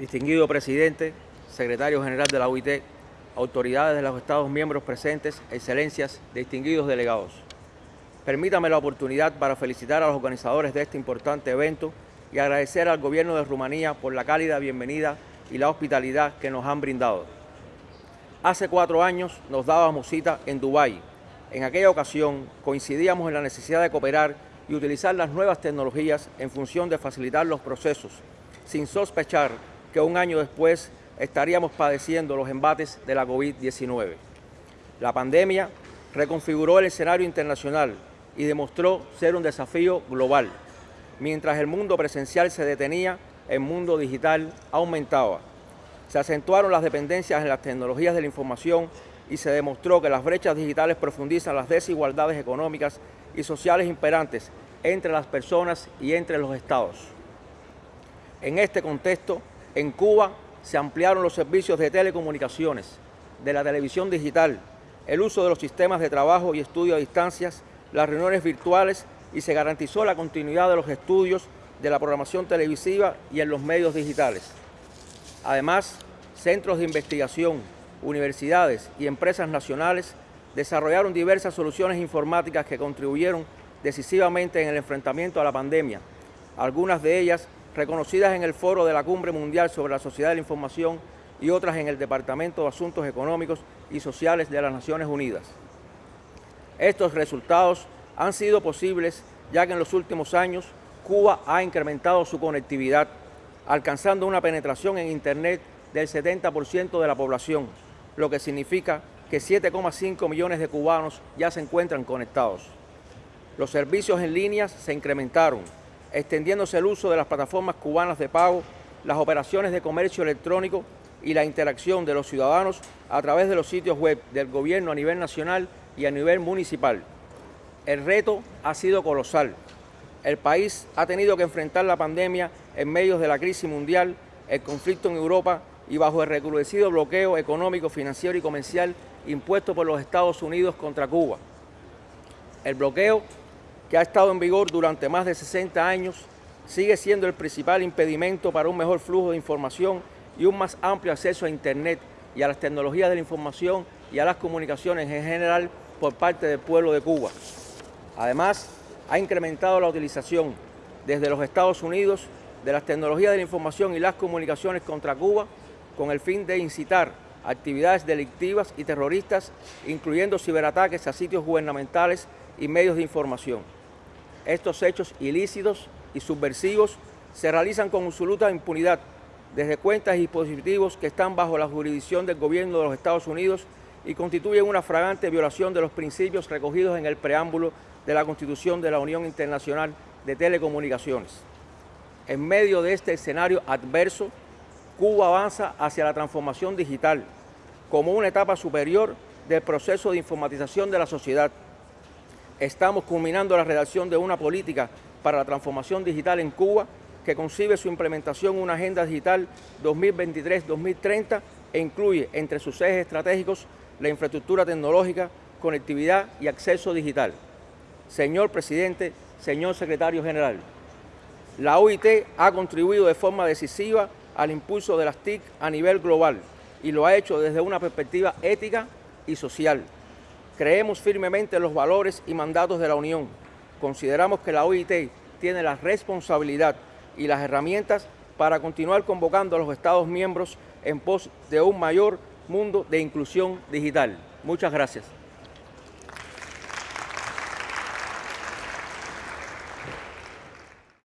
distinguido presidente, secretario general de la OIT, autoridades de los Estados miembros presentes, excelencias, distinguidos delegados. Permítame la oportunidad para felicitar a los organizadores de este importante evento y agradecer al gobierno de Rumanía por la cálida bienvenida y la hospitalidad que nos han brindado. Hace cuatro años nos dábamos cita en Dubái. En aquella ocasión coincidíamos en la necesidad de cooperar y utilizar las nuevas tecnologías en función de facilitar los procesos, sin sospechar que un año después estaríamos padeciendo los embates de la COVID-19. La pandemia reconfiguró el escenario internacional y demostró ser un desafío global. Mientras el mundo presencial se detenía, el mundo digital aumentaba. Se acentuaron las dependencias en las tecnologías de la información y se demostró que las brechas digitales profundizan las desigualdades económicas y sociales imperantes entre las personas y entre los estados. En este contexto, en Cuba se ampliaron los servicios de telecomunicaciones, de la televisión digital, el uso de los sistemas de trabajo y estudio a distancias, las reuniones virtuales y se garantizó la continuidad de los estudios de la programación televisiva y en los medios digitales. Además, centros de investigación, universidades y empresas nacionales desarrollaron diversas soluciones informáticas que contribuyeron decisivamente en el enfrentamiento a la pandemia, algunas de ellas reconocidas en el foro de la Cumbre Mundial sobre la Sociedad de la Información y otras en el Departamento de Asuntos Económicos y Sociales de las Naciones Unidas. Estos resultados han sido posibles ya que en los últimos años Cuba ha incrementado su conectividad, alcanzando una penetración en Internet del 70% de la población, lo que significa que 7,5 millones de cubanos ya se encuentran conectados. Los servicios en línea se incrementaron, extendiéndose el uso de las plataformas cubanas de pago, las operaciones de comercio electrónico y la interacción de los ciudadanos a través de los sitios web del gobierno a nivel nacional y a nivel municipal. El reto ha sido colosal. El país ha tenido que enfrentar la pandemia en medio de la crisis mundial, el conflicto en Europa y bajo el recrudecido bloqueo económico, financiero y comercial impuesto por los Estados Unidos contra Cuba. El bloqueo que ha estado en vigor durante más de 60 años, sigue siendo el principal impedimento para un mejor flujo de información y un más amplio acceso a Internet y a las tecnologías de la información y a las comunicaciones en general por parte del pueblo de Cuba. Además, ha incrementado la utilización desde los Estados Unidos de las tecnologías de la información y las comunicaciones contra Cuba con el fin de incitar actividades delictivas y terroristas, incluyendo ciberataques a sitios gubernamentales y medios de información. Estos hechos ilícitos y subversivos se realizan con absoluta impunidad desde cuentas y dispositivos que están bajo la jurisdicción del gobierno de los Estados Unidos y constituyen una fragante violación de los principios recogidos en el preámbulo de la Constitución de la Unión Internacional de Telecomunicaciones. En medio de este escenario adverso, Cuba avanza hacia la transformación digital como una etapa superior del proceso de informatización de la sociedad estamos culminando la redacción de una política para la transformación digital en Cuba que concibe su implementación en una agenda digital 2023-2030 e incluye entre sus ejes estratégicos la infraestructura tecnológica, conectividad y acceso digital. Señor Presidente, señor Secretario General, la OIT ha contribuido de forma decisiva al impulso de las TIC a nivel global y lo ha hecho desde una perspectiva ética y social. Creemos firmemente en los valores y mandatos de la Unión. Consideramos que la OIT tiene la responsabilidad y las herramientas para continuar convocando a los Estados miembros en pos de un mayor mundo de inclusión digital. Muchas gracias.